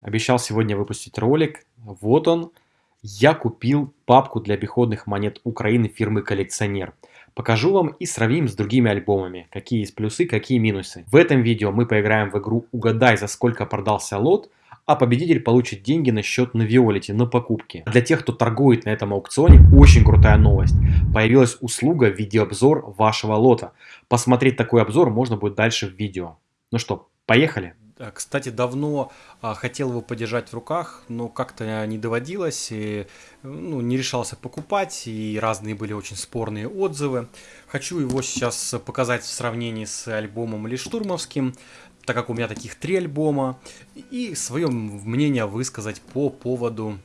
Обещал сегодня выпустить ролик. Вот он. Я купил папку для обиходных монет Украины фирмы Коллекционер. Покажу вам и сравним с другими альбомами, какие есть плюсы, какие минусы. В этом видео мы поиграем в игру «Угадай, за сколько продался лот», а победитель получит деньги на счет на Виолете на покупки. Для тех, кто торгует на этом аукционе, очень крутая новость. Появилась услуга видеообзор вашего лота. Посмотреть такой обзор можно будет дальше в видео. Ну что, поехали? Кстати, давно а, хотел его подержать в руках, но как-то не доводилось, и, ну, не решался покупать, и разные были очень спорные отзывы. Хочу его сейчас показать в сравнении с альбомом Лиштурмовским, так как у меня таких три альбома, и свое мнение высказать по поводу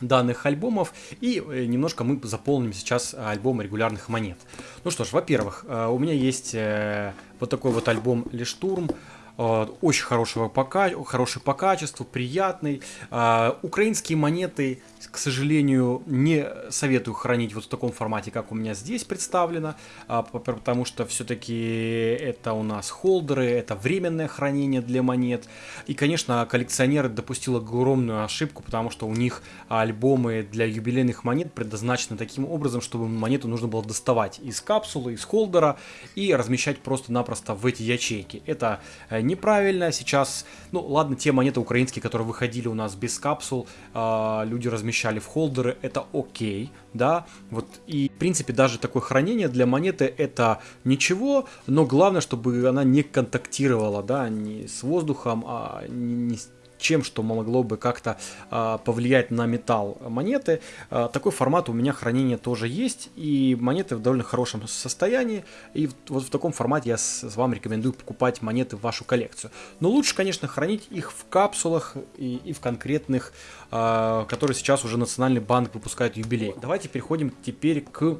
данных альбомов и э, немножко мы заполним сейчас альбом регулярных монет. Ну что ж, во-первых, э, у меня есть э, вот такой вот альбом Лиштурм, Э, очень хорошего по, хороший по качеству, приятный. Э, украинские монеты, к сожалению, не советую хранить вот в таком формате, как у меня здесь представлено, э, потому что все-таки это у нас холдеры, это временное хранение для монет. И, конечно, коллекционеры допустил огромную ошибку, потому что у них альбомы для юбилейных монет предназначены таким образом, чтобы монету нужно было доставать из капсулы, из холдера и размещать просто-напросто в эти ячейки. Это неправильно. Сейчас, ну ладно, те монеты украинские, которые выходили у нас без капсул, э, люди размещали в холдеры, это окей, да. Вот и в принципе даже такое хранение для монеты это ничего, но главное, чтобы она не контактировала, да, не с воздухом, а не, не с чем, что могло бы как-то э, повлиять на металл монеты. Э, такой формат у меня хранения тоже есть, и монеты в довольно хорошем состоянии, и вот в таком формате я с, с вам рекомендую покупать монеты в вашу коллекцию. Но лучше, конечно, хранить их в капсулах и, и в конкретных, э, которые сейчас уже Национальный банк выпускает юбилей. Давайте переходим теперь к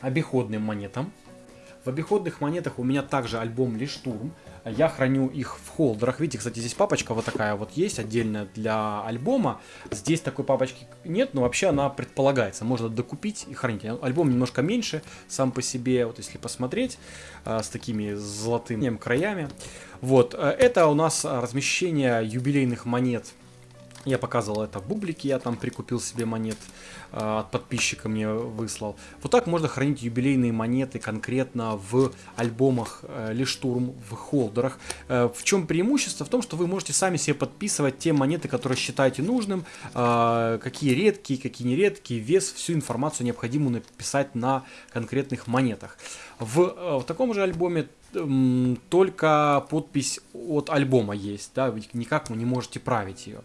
обиходным монетам. В обиходных монетах у меня также альбом Лиштурм. Я храню их в холдерах. Видите, кстати, здесь папочка вот такая вот есть, отдельная для альбома. Здесь такой папочки нет, но вообще она предполагается. Можно докупить и хранить. Альбом немножко меньше сам по себе, вот если посмотреть, э, с такими золотыми краями. Вот, э, это у нас размещение юбилейных монет я показывал это в бублике, я там прикупил себе монет, э, от подписчика мне выслал. Вот так можно хранить юбилейные монеты конкретно в альбомах э, Лиштурм, в холдерах. Э, в чем преимущество? В том, что вы можете сами себе подписывать те монеты, которые считаете нужным, э, какие редкие, какие нередкие, вес, всю информацию необходимую написать на конкретных монетах. В, э, в таком же альбоме только подпись от альбома есть, да, никак вы не можете править ее.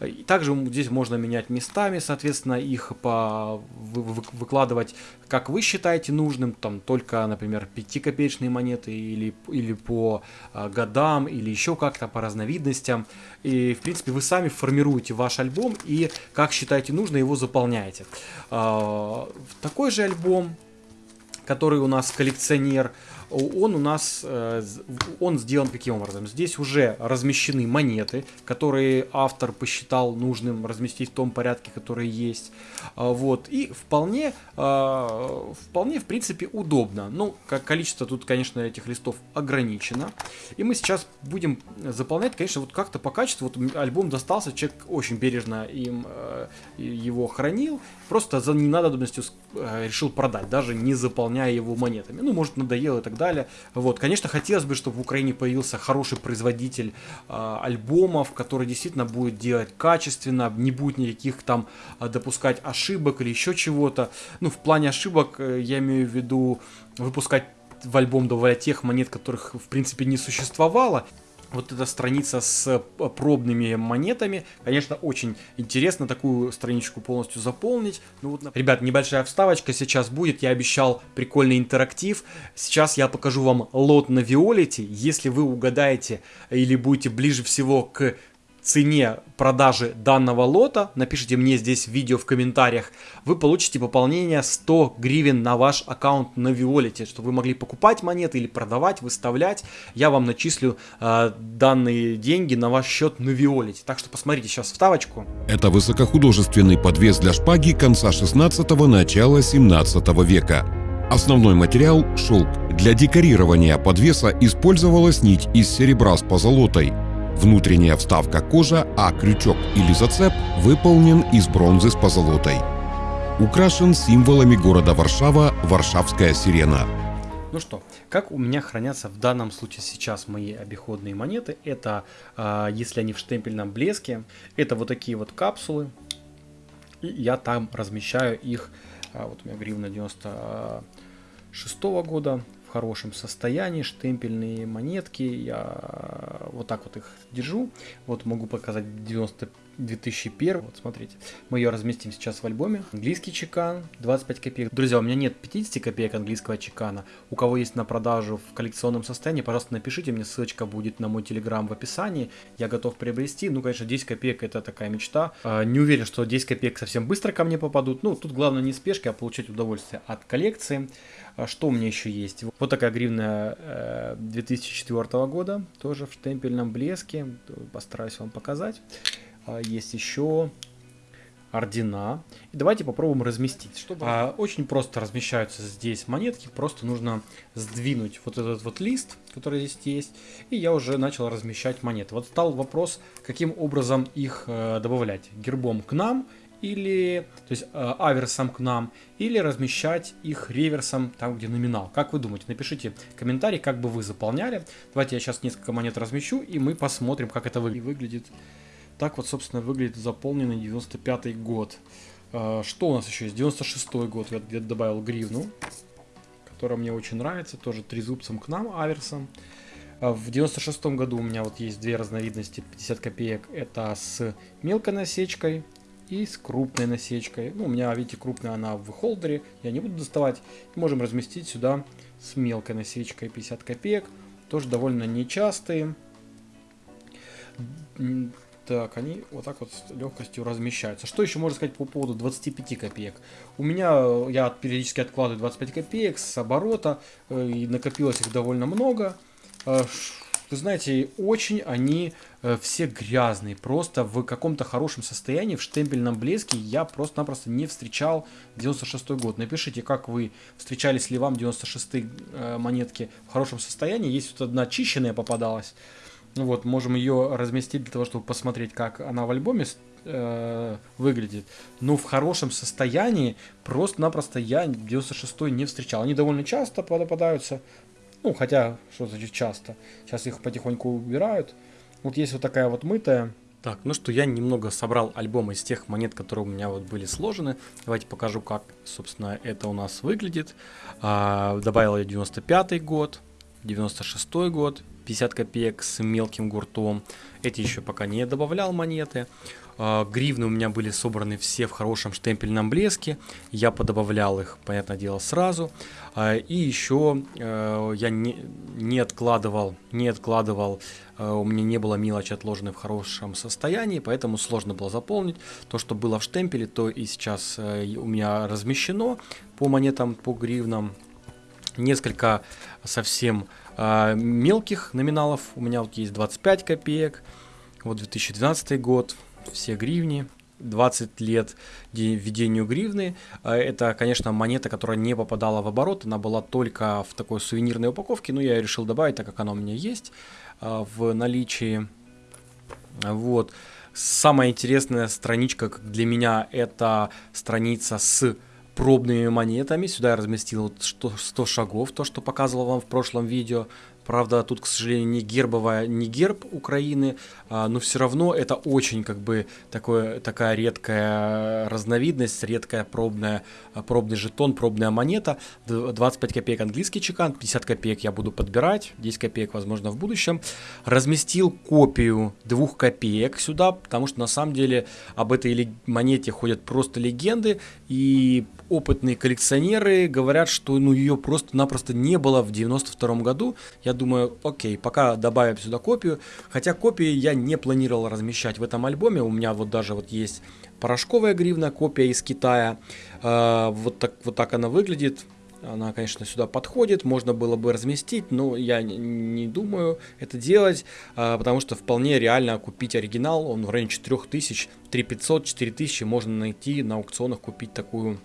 И также здесь можно менять местами, соответственно, их по, вы, вы, выкладывать, как вы считаете нужным, там только, например, 5-копеечные монеты или, или по а, годам, или еще как-то по разновидностям. И, в принципе, вы сами формируете ваш альбом и, как считаете нужно, его заполняете. А, такой же альбом, который у нас коллекционер, он у нас, э, он сделан каким образом? Здесь уже размещены монеты, которые автор посчитал нужным разместить в том порядке, который есть. А, вот, и вполне, а, вполне, в принципе, удобно. Ну, как количество тут, конечно, этих листов ограничено. И мы сейчас будем заполнять, конечно, вот как-то по качеству. Вот альбом достался, человек очень бережно им э, его хранил. Просто за ненадобностью э, решил продать, даже не заполняя его монетами. Ну, может, надоело и так далее. Вот, конечно, хотелось бы, чтобы в Украине появился хороший производитель э, альбомов, который действительно будет делать качественно, не будет никаких там э, допускать ошибок или еще чего-то. Ну, в плане ошибок э, я имею в виду выпускать в альбом добавлять тех монет, которых в принципе не существовало вот эта страница с э, пробными монетами. Конечно, очень интересно такую страничку полностью заполнить. Ну вот, ребят, небольшая вставочка сейчас будет. Я обещал прикольный интерактив. Сейчас я покажу вам лот на Виолете. Если вы угадаете или будете ближе всего к цене продажи данного лота, напишите мне здесь видео в комментариях, вы получите пополнение 100 гривен на ваш аккаунт на Виолете, чтобы вы могли покупать монеты или продавать, выставлять. Я вам начислю э, данные деньги на ваш счет на Виолете. Так что посмотрите сейчас вставочку. Это высокохудожественный подвес для шпаги конца 16 начала 17 века. Основной материал – шелк. Для декорирования подвеса использовалась нить из серебра с позолотой – Внутренняя вставка кожа, а крючок или зацеп выполнен из бронзы с позолотой. Украшен символами города Варшава «Варшавская сирена». Ну что, как у меня хранятся в данном случае сейчас мои обиходные монеты? Это, а, если они в штемпельном блеске, это вот такие вот капсулы. И я там размещаю их, а, вот у меня гривна 90 2006 года в хорошем состоянии, штемпельные монетки, я вот так вот их держу, вот могу показать 95 2001. Вот смотрите, мы ее разместим сейчас в альбоме. Английский чекан, 25 копеек. Друзья, у меня нет 50 копеек английского чекана. У кого есть на продажу в коллекционном состоянии, пожалуйста, напишите мне, ссылочка будет на мой телеграм в описании. Я готов приобрести. Ну, конечно, 10 копеек это такая мечта. А, не уверен, что 10 копеек совсем быстро ко мне попадут. Ну, тут главное не спешки, а получать удовольствие от коллекции. А что у меня еще есть? Вот такая гривна 2004 э, года, тоже в штемпельном блеске. Постараюсь вам показать. А, есть еще ордена. И давайте попробуем разместить. Чтобы... А, очень просто размещаются здесь монетки. Просто нужно сдвинуть вот этот вот лист, который здесь есть. И я уже начал размещать монеты. Вот стал вопрос, каким образом их э, добавлять. Гербом к нам или, то есть э, аверсом к нам, или размещать их реверсом там, где номинал. Как вы думаете? Напишите комментарий, как бы вы заполняли. Давайте я сейчас несколько монет размещу, и мы посмотрим, как это выглядит. Так вот, собственно, выглядит заполненный 95 год. А, что у нас еще есть? 96 год. Я добавил гривну, которая мне очень нравится. Тоже трезубцем к нам, аверсом. А, в 96 году у меня вот есть две разновидности 50 копеек. Это с мелкой насечкой и с крупной насечкой. Ну, у меня, видите, крупная она в холдере. Я не буду доставать. Можем разместить сюда с мелкой насечкой 50 копеек. Тоже довольно нечастые так, они вот так вот с легкостью размещаются. Что еще можно сказать по поводу 25 копеек? У меня, э, я периодически откладываю 25 копеек с оборота, э, и накопилось их довольно много. Э, вы знаете, очень они все грязные, просто в каком-то хорошем состоянии, в штемпельном блеске я просто-напросто не встречал 96 год. Напишите, как вы встречались ли вам 96 монетки в хорошем состоянии. Есть вот одна чищенная попадалась, вот, можем ее разместить для того, чтобы посмотреть, как она в альбоме э, выглядит. Ну, в хорошем состоянии просто-напросто я 96 не встречал. Они довольно часто попадаются. Ну, хотя, что значит часто? Сейчас их потихоньку убирают. Вот есть вот такая вот мытая. Так, ну что, я немного собрал альбом из тех монет, которые у меня вот были сложены. Давайте покажу, как, собственно, это у нас выглядит. А, добавил я 95 год, 96 год, 50 копеек с мелким гуртом. Эти еще пока не добавлял монеты. А, гривны у меня были собраны все в хорошем штемпельном блеске. Я подобавлял их, понятное дело, сразу. А, и еще э, я не, не откладывал, не откладывал, э, у меня не было мелочи отложенной в хорошем состоянии, поэтому сложно было заполнить. То, что было в штемпеле, то и сейчас э, у меня размещено по монетам, по гривнам. Несколько совсем а, мелких номиналов у меня вот есть 25 копеек, вот 2012 год, все гривни, 20 лет введению гривны. А, это, конечно, монета, которая не попадала в оборот, она была только в такой сувенирной упаковке, но я решил добавить, так как она у меня есть а, в наличии. Вот. Самая интересная страничка для меня это страница с пробными монетами. Сюда я разместил 100 шагов, то, что показывал вам в прошлом видео. Правда, тут, к сожалению, не гербовая, не герб Украины, а, но все равно это очень как бы такое, такая редкая разновидность, редкая пробная, пробный жетон, пробная монета. 25 копеек английский чекан, 50 копеек я буду подбирать, 10 копеек, возможно, в будущем. Разместил копию 2 копеек сюда, потому что на самом деле об этой монете ходят просто легенды, и опытные коллекционеры говорят, что ну, ее просто-напросто не было в 92 году. Я думаю, окей, пока добавим сюда копию. Хотя копии я не планировал размещать в этом альбоме. У меня вот даже вот есть порошковая гривна, копия из Китая. Э, вот, так, вот так она выглядит. Она, конечно, сюда подходит, можно было бы разместить, но я не думаю это делать, а, потому что вполне реально купить оригинал, он в районе 4000, 3500, 4000 можно найти на аукционах, купить такую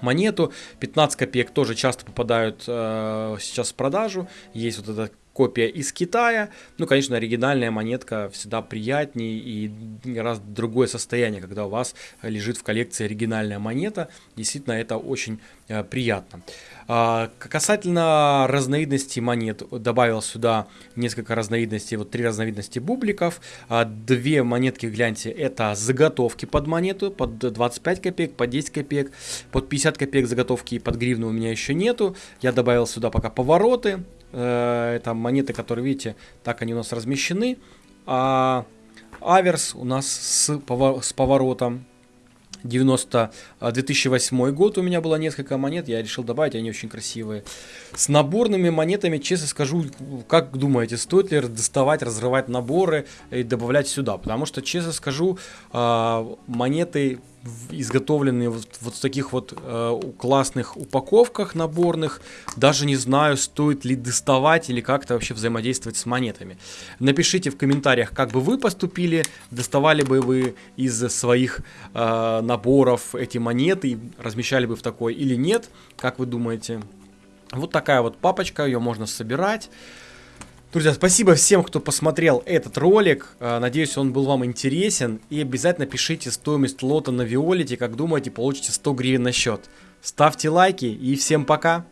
монету. 15 копеек тоже часто попадают э, сейчас в продажу. Есть вот эта копия из Китая. Ну, конечно, оригинальная монетка всегда приятнее и раз другое состояние, когда у вас лежит в коллекции оригинальная монета. Действительно, это очень э, приятно. А, касательно разновидностей монет, добавил сюда несколько разновидностей, вот три разновидности бубликов. А, две монетки, гляньте, это заготовки под монету, под 25 копеек, под 10 копеек, под 50 копеек заготовки и под гривну у меня еще нету. Я добавил сюда пока повороты, э, это монеты, которые, видите, так они у нас размещены. А аверс у нас с, с поворотом 90, 2008 а, год у меня было несколько монет, я решил добавить, они очень красивые. С наборными монетами, честно скажу, как думаете, стоит ли доставать, разрывать наборы и добавлять сюда? Потому что, честно скажу, а, монеты изготовленные вот, вот в таких вот э, классных упаковках наборных. Даже не знаю, стоит ли доставать или как-то вообще взаимодействовать с монетами. Напишите в комментариях, как бы вы поступили, доставали бы вы из своих э, наборов эти монеты, размещали бы в такой или нет, как вы думаете. Вот такая вот папочка, ее можно собирать. Друзья, спасибо всем, кто посмотрел этот ролик. А, надеюсь, он был вам интересен. И обязательно пишите стоимость лота на Виолете. Как думаете, получите 100 гривен на счет. Ставьте лайки и всем пока!